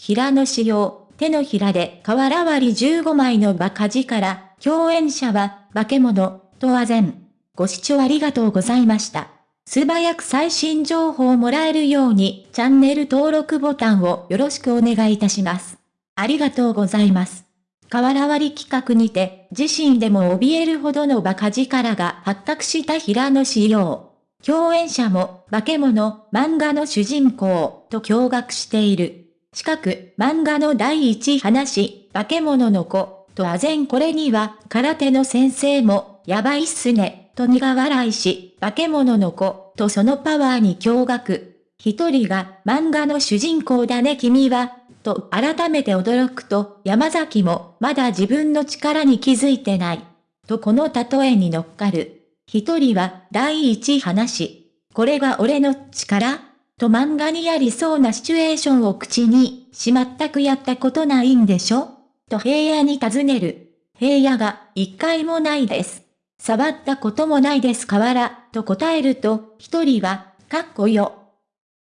平野仕様、手のひらで瓦割り15枚のバカ力、共演者は、化け物、とあぜん。ご視聴ありがとうございました。素早く最新情報をもらえるように、チャンネル登録ボタンをよろしくお願いいたします。ありがとうございます。瓦割り企画にて、自身でも怯えるほどの馬鹿力が発覚した平野仕様。共演者も、化け物、漫画の主人公、と驚愕している。近く、漫画の第一話、化け物の子、とあぜんこれには、空手の先生も、やばいっすね、と苦笑いし、化け物の子、とそのパワーに驚愕。一人が、漫画の主人公だね君は、と改めて驚くと、山崎も、まだ自分の力に気づいてない。とこの例えに乗っかる。一人は、第一話。これが俺の力？と漫画にありそうなシチュエーションを口に、しまったくやったことないんでしょ？と平野に尋ねる。平野が、一回もないです。触ったこともないです河原、と答えると、一人は、かっこよ。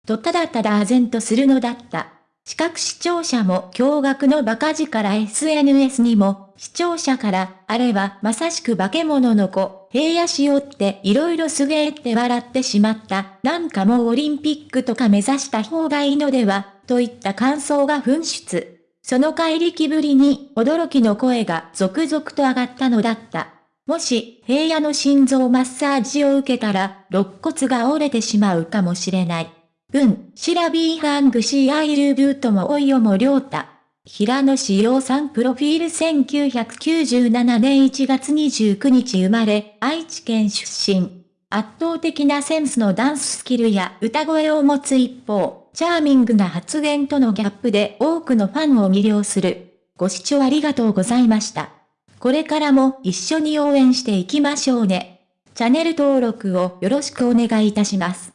とただただ唖然とするのだった。視覚視聴者も驚愕の馬鹿力 SNS にも、視聴者から、あれはまさしく化け物の子、平野しよって色々すげーって笑ってしまった。なんかもうオリンピックとか目指した方がいいのでは、といった感想が噴出。その怪力ぶりに驚きの声が続々と上がったのだった。もし平野の心臓マッサージを受けたら肋骨が折れてしまうかもしれない。文、シラビーハングシーアイルブートもおいよもりょうた。平野志陽さんプロフィール1997年1月29日生まれ、愛知県出身。圧倒的なセンスのダンススキルや歌声を持つ一方、チャーミングな発言とのギャップで多くのファンを魅了する。ご視聴ありがとうございました。これからも一緒に応援していきましょうね。チャンネル登録をよろしくお願いいたします。